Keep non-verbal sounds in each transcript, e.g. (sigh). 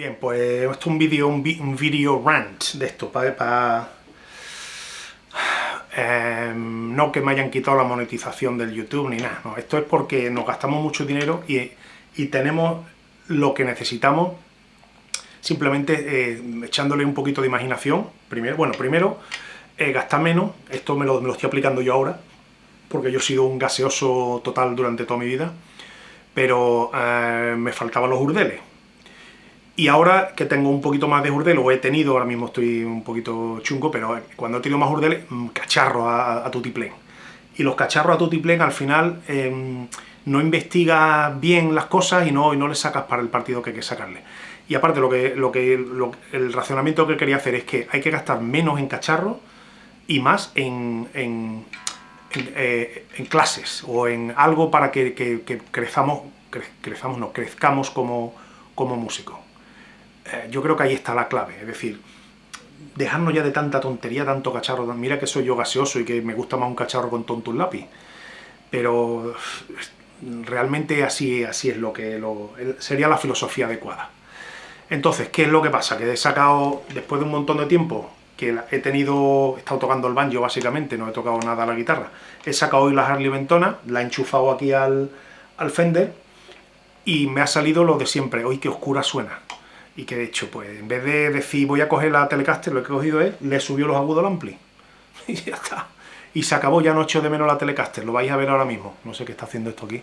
Bien, pues esto es un vídeo un, video rant de esto, para... Em, no que me hayan quitado la monetización del YouTube ni nada, esto es porque nos gastamos mucho dinero y, tenemos lo que necesitamos simplemente eh, echándole un poquito de imaginación, primero, bueno, primero eh, gastar menos, esto me lo, me lo estoy aplicando yo ahora, porque yo he sido un gaseoso total durante toda mi vida, pero eh, me faltaban los urdeles, y ahora que tengo un poquito más de urdel, o he tenido, ahora mismo estoy un poquito chungo, pero cuando he tenido más urdeles, mm, cacharro a, a tutiplén. Y los cacharros a tutiplén al final em, no investigas bien las cosas y no, y no le sacas para el partido que hay que sacarle. Y aparte, lo que, lo que, el racionamiento que quería hacer es que hay que gastar menos en cacharros y más en, en, eh, clases o en algo para que, que, crezamos, crezamos, no, crezcamos como, como músicos. Eh, yo creo que ahí está la clave, es decir, dejarnos ya de tanta tontería, tanto cacharro, mira que soy yo gaseoso y que me gusta más un cacharro con tonto un lápiz, pero realmente así, así es lo que sería la filosofía adecuada. Entonces, ¿qué es lo que pasa? Que he sacado, después de un montón de tiempo, que he tenido, he estado tocando el banjo básicamente, no he tocado nada la guitarra, he sacado hoy la Harley Ventona, la he enchufado aquí al, al Fender, y me ha salido lo de siempre, hoy qué oscura suena y que de hecho, pues en vez de decir voy a coger la Telecaster, lo que he cogido es, le subió los agudos al ampli. (laughs) Y ya está. Y se acabó, ya no echo de menos la Telecaster, lo vais a ver ahora mismo. No sé qué está haciendo esto aquí,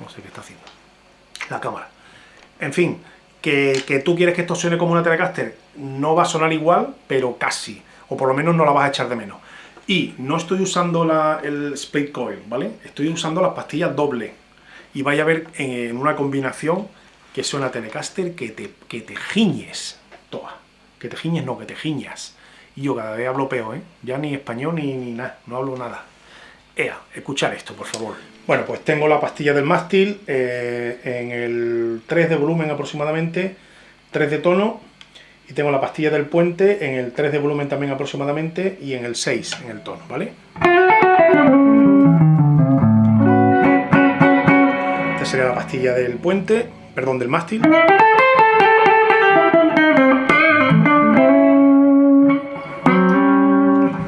no sé qué está haciendo. La cámara. En fin, que, que tú quieres que esto suene como una Telecaster, no va a sonar igual, pero casi. O por lo menos no la vas a echar de menos. Y no estoy usando la, el split coil, ¿vale? Estoy usando las pastillas doble. Y vais a ver en una combinación que suena Telecaster que te, que te giñes, toa. Que te giñes, no, que te giñas. Y yo cada vez hablo peor, ¿eh? Ya ni español ni, ni nada, no hablo nada. Ea, escuchar esto, por favor. Bueno, pues tengo la pastilla del mástil eh, en el 3 de volumen aproximadamente, 3 de tono, y tengo la pastilla del puente en el 3 de volumen también aproximadamente, y en el 6 en el tono, ¿vale? Esta sería la pastilla del puente, perdón, del mástil.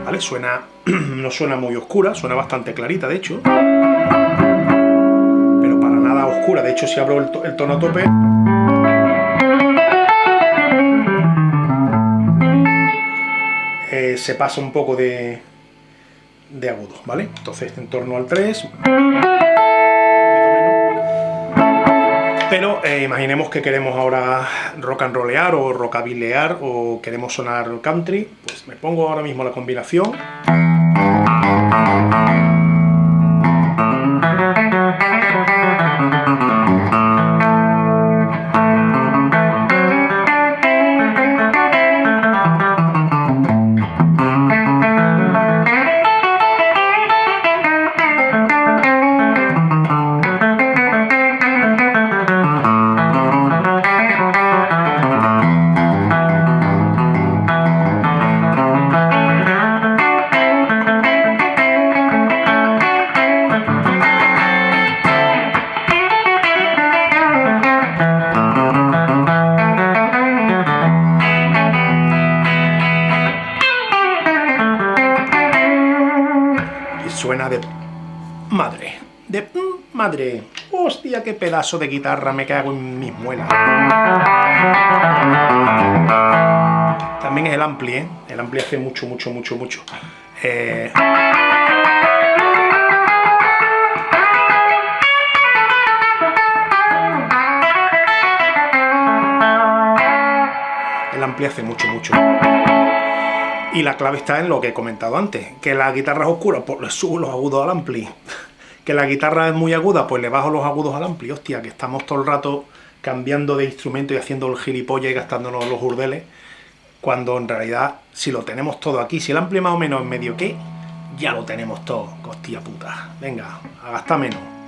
¿Vale? Suena, (clears throat) no suena muy oscura, suena bastante clarita, de hecho. Pero para nada oscura, de hecho si abro el, tono a tope... Eh, se pasa un poco de, de agudo, ¿vale? Entonces en torno al 3... Pero eh, imaginemos que queremos ahora rock and rollear o rockabilear o queremos sonar country, pues me pongo ahora mismo la combinación. Suena de madre. De madre. Hostia, qué pedazo de guitarra, me cago en mis muelas. También es el ampli, ¿eh? El ampli hace mucho, mucho, mucho, mucho. Eh, el ampli hace mucho, mucho. Y la clave está en lo que he comentado antes, que la guitarra es oscura, pues le subo los agudos al ampli. (laughs) Que la guitarra es muy aguda, pues le bajo los agudos al ampli. Hostia, que estamos todo el rato cambiando de instrumento y haciendo el gilipollas y gastándonos los urdeles, cuando en realidad, si lo tenemos todo aquí, si el ampli más o menos es medio que, ya lo tenemos todo, hostia puta. Venga, a gastar menos.